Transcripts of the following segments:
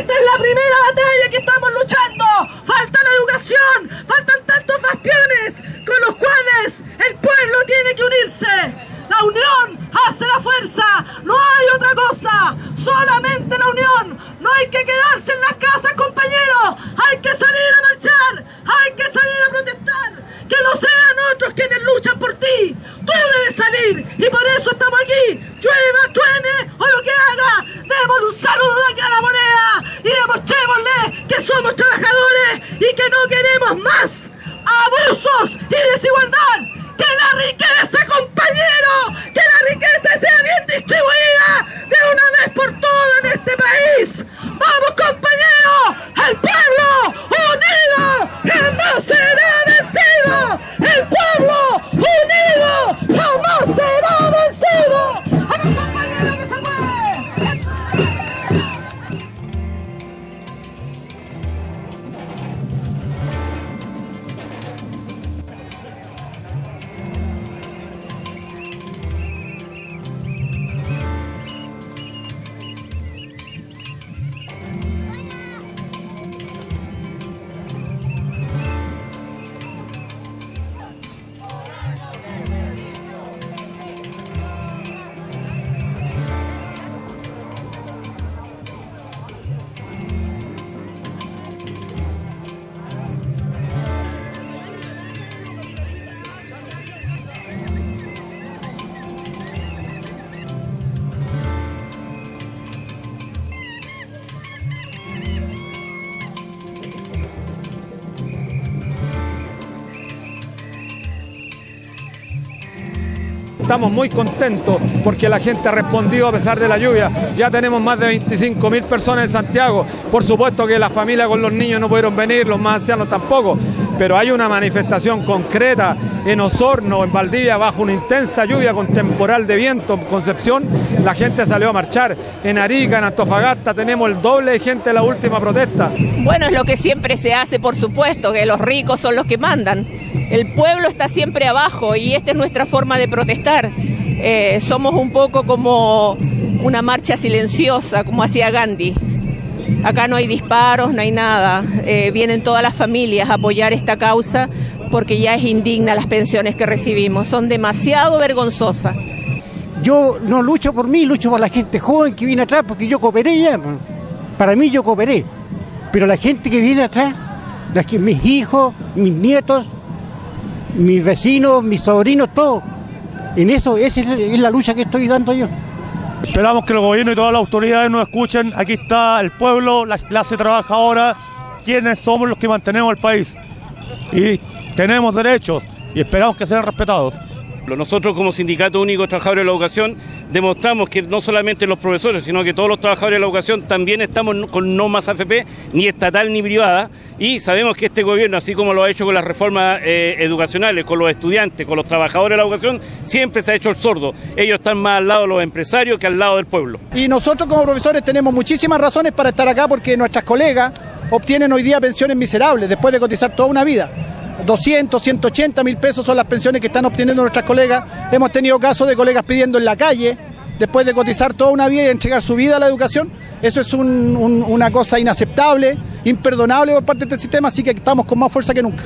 Esta es la primera batalla que estamos luchando. Falta la educación, faltan tantos bastiones con los cuales el pueblo tiene que unirse. La unión hace la fuerza, no hay otra cosa, solamente la unión. Estamos muy contentos porque la gente ha respondido a pesar de la lluvia. Ya tenemos más de 25 mil personas en Santiago. Por supuesto que la familia con los niños no pudieron venir, los más ancianos tampoco. Pero hay una manifestación concreta en Osorno, en Valdivia, bajo una intensa lluvia con temporal de viento en Concepción. La gente salió a marchar. En Arica, en Antofagasta, tenemos el doble de gente en la última protesta. Bueno, es lo que siempre se hace, por supuesto, que los ricos son los que mandan. El pueblo está siempre abajo y esta es nuestra forma de protestar. Eh, somos un poco como una marcha silenciosa, como hacía Gandhi. Acá no hay disparos, no hay nada. Eh, vienen todas las familias a apoyar esta causa porque ya es indigna las pensiones que recibimos. Son demasiado vergonzosas. Yo no lucho por mí, lucho por la gente joven que viene atrás, porque yo cooperé ya. pues. Para mí yo cooperé. Pero la gente que viene atrás, las que, mis hijos, mis nietos, mis vecinos, mis sobrinos, todo. En eso, esa es la lucha que estoy dando yo. Esperamos que el gobierno y todas las autoridades nos escuchen. Aquí está el pueblo, la clase trabajadora, quienes somos los que mantenemos el país. Y tenemos derechos y esperamos que sean respetados. Nosotros como Sindicato Único de Trabajadores de la Educación demostramos que no solamente los profesores, sino que todos los trabajadores de la educación también estamos con no más AFP, ni estatal ni privada, y sabemos que este gobierno, así como lo ha hecho con las reformas eh, educacionales, con los estudiantes, con los trabajadores de la educación, siempre se ha hecho el sordo. Ellos están más al lado de los empresarios que al lado del pueblo. Y nosotros como profesores tenemos muchísimas razones para estar acá porque nuestras colegas obtienen hoy día pensiones miserables después de cotizar toda una vida. 200, 180 mil pesos son las pensiones que están obteniendo nuestras colegas. Hemos tenido casos de colegas pidiendo en la calle después de cotizar toda una vida y entregar su vida a la educación. Eso es un- un- una cosa inaceptable, imperdonable por parte de este sistema, así que estamos con más fuerza que nunca.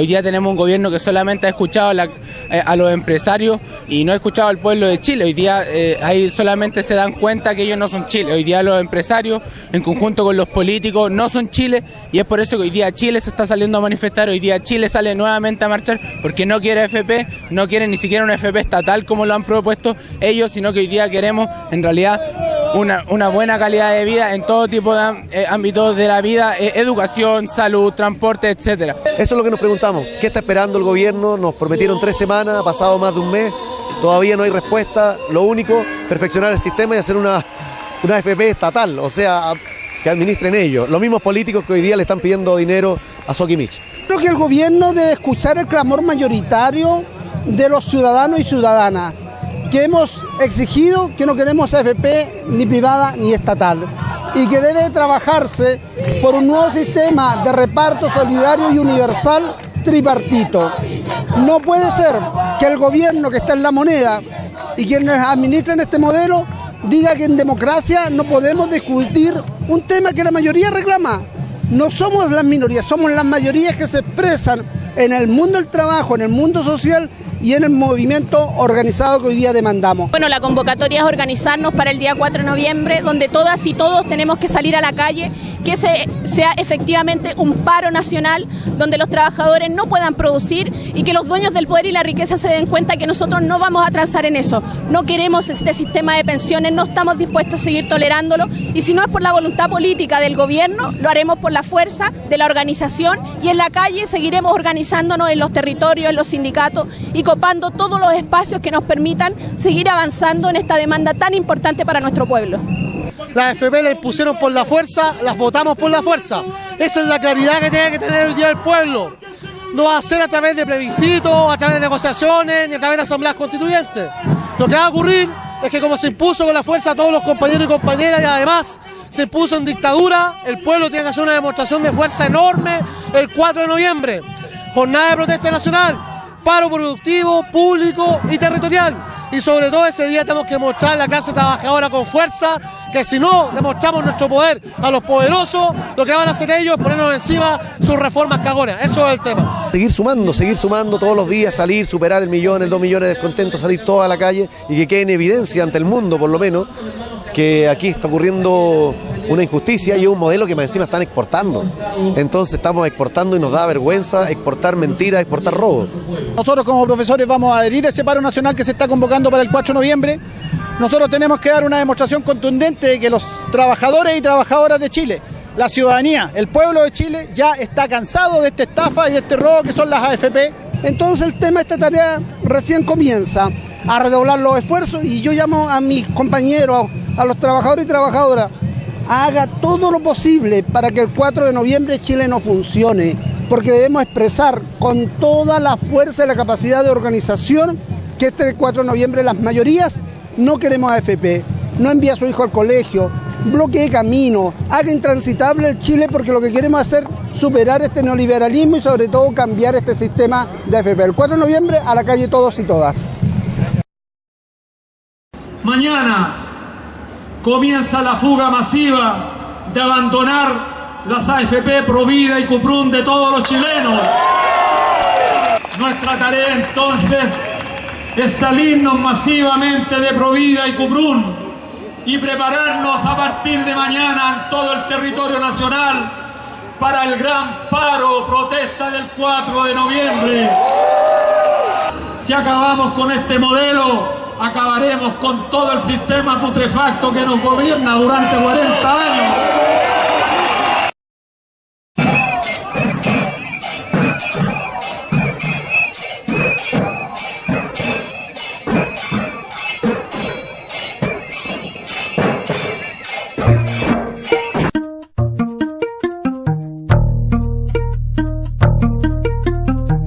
Hoy día tenemos un gobierno que solamente ha escuchado eh, a los empresarios y no ha escuchado al pueblo de Chile. Hoy día eh, ahí solamente se dan cuenta que ellos no son Chile. Hoy día los empresarios, en conjunto con los políticos, no son Chile y es por eso que hoy día Chile se está saliendo a manifestar. Hoy día Chile sale nuevamente a marchar porque no quiere FP, no quiere ni siquiera una FP estatal como lo han propuesto ellos, sino que hoy día queremos en realidad una, una buena calidad de vida en todo tipo de eh, ámbitos de la vida, eh, educación, salud, transporte, etcétera. Eso es lo que nos preguntamos. ¿Qué está esperando el gobierno? Nos prometieron tres semanas, ha pasado más de un mes, todavía no hay respuesta. Lo único, perfeccionar el sistema y hacer una, una FP estatal, o sea, que administren ellos. Los mismos políticos que hoy día le están pidiendo dinero a Sokimich. Creo que el gobierno debe escuchar el clamor mayoritario de los ciudadanos y ciudadanas, que hemos exigido que no queremos AFP ni privada ni estatal, y que debe trabajarse por un nuevo sistema de reparto solidario y universal tripartito. No puede ser que el gobierno que está en la moneda y quienes administran este modelo diga que en democracia no podemos discutir un tema que la mayoría reclama. No somos las minorías, somos las mayorías que se expresan en el mundo del trabajo, en el mundo social y en el movimiento organizado que hoy día demandamos. Bueno, la convocatoria es organizarnos para el día 4 de noviembre, donde todas y todos tenemos que salir a la calle, que ese sea efectivamente un paro nacional, donde los trabajadores no puedan producir y que los dueños del poder y la riqueza se den cuenta que nosotros no vamos a transar en eso. No queremos este sistema de pensiones, no estamos dispuestos a seguir tolerándolo y si no es por la voluntad política del gobierno, lo haremos por la fuerza de la organización y en la calle seguiremos organizándonos en los territorios, en los sindicatos y copando todos los espacios que nos permitan seguir avanzando en esta demanda tan importante para nuestro pueblo. Las FP las impusieron por la fuerza, las votamos por la fuerza. Esa es la claridad que tiene que tener hoy día el pueblo. No va a ser a través de plebiscitos, a través de negociaciones, ni a través de asambleas constituyentes. Lo que va a ocurrir es que como se impuso con la fuerza a todos los compañeros y compañeras y además se impuso en dictadura, el pueblo tiene que hacer una demostración de fuerza enorme el 4 de noviembre. Jornada de protesta nacional, paro productivo, público y territorial. Y sobre todo ese día tenemos que mostrar a la clase trabajadora con fuerza que si no demostramos nuestro poder a los poderosos, lo que van a hacer ellos es ponernos encima sus reformas cagonas. Eso es el tema. Seguir sumando, seguir sumando todos los días, salir, superar el millón, el dos millones de descontentos, salir toda la calle y que quede en evidencia ante el mundo, por lo menos, que aquí está ocurriendo una injusticia y un modelo que más encima están exportando. Entonces estamos exportando y nos da vergüenza exportar mentiras, exportar robos. Nosotros como profesores vamos a adherir a ese paro nacional que se está convocando para el 4 de noviembre. Nosotros tenemos que dar una demostración contundente de que los trabajadores y trabajadoras de Chile, la ciudadanía, el pueblo de Chile ya está cansado de esta estafa y de este robo que son las AFP. Entonces el tema de esta tarea recién comienza a redoblar los esfuerzos y yo llamo a mis compañeros, a los trabajadores y trabajadoras, haga todo lo posible para que el 4 de noviembre Chile no funcione, porque debemos expresar con toda la fuerza y la capacidad de organización que este 4 de noviembre las mayorías no queremos AFP, no envía a su hijo al colegio, bloquee camino, haga intransitable el Chile porque lo que queremos hacer es superar este neoliberalismo y sobre todo cambiar este sistema de AFP. El 4 de noviembre a la calle todos y todas. Mañana comienza la fuga masiva de abandonar las AFP Provida y Cuprun de todos los chilenos. Nuestra tarea entonces es salirnos masivamente de Provida y Cuprun y prepararnos a partir de mañana en todo el territorio nacional para el gran paro protesta del 4 de noviembre. Si acabamos con este modelo, acabaremos con todo el sistema putrefacto que nos gobierna durante 40 años.